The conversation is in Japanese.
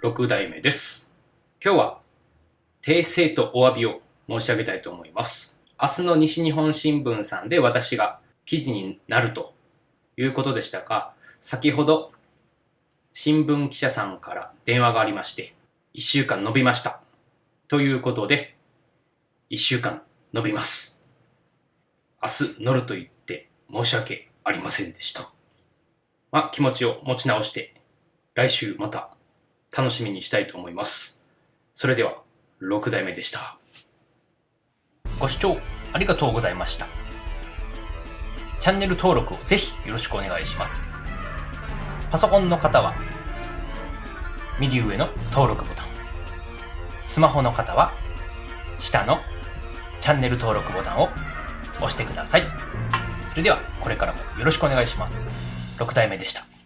6代目です。今日は訂正とお詫びを申し上げたいと思います。明日の西日本新聞さんで私が記事になるということでしたが、先ほど新聞記者さんから電話がありまして、1週間伸びました。ということで、1週間伸びます。明日乗ると言って申し訳ありませんでした。まあ、気持ちを持ち直して、来週また楽しみにしたいと思います。それでは、6代目でした。ご視聴ありがとうございました。チャンネル登録をぜひよろしくお願いします。パソコンの方は、右上の登録ボタン。スマホの方は、下のチャンネル登録ボタンを押してください。それでは、これからもよろしくお願いします。6代目でした。